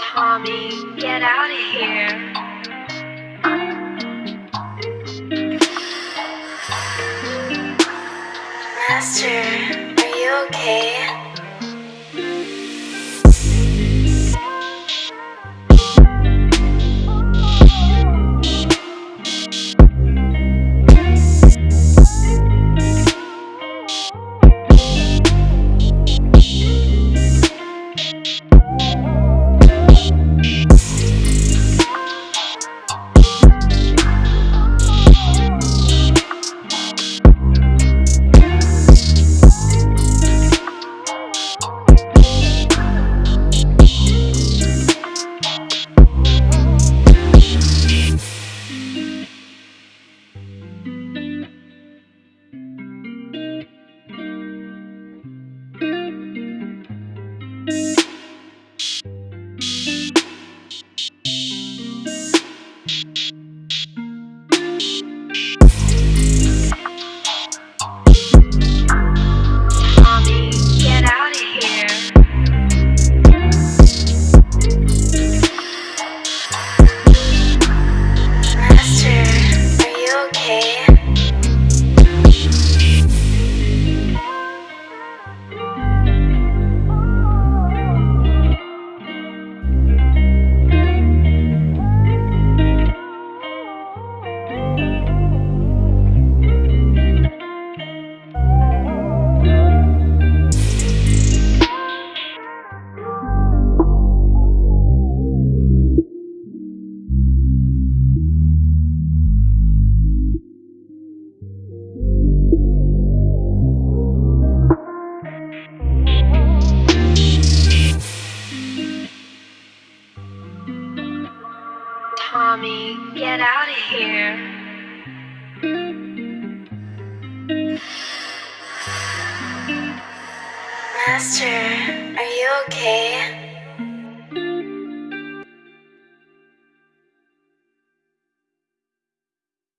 Tommy, get out of here. Master, are you okay? Tommy, get out of here. Master, are you okay?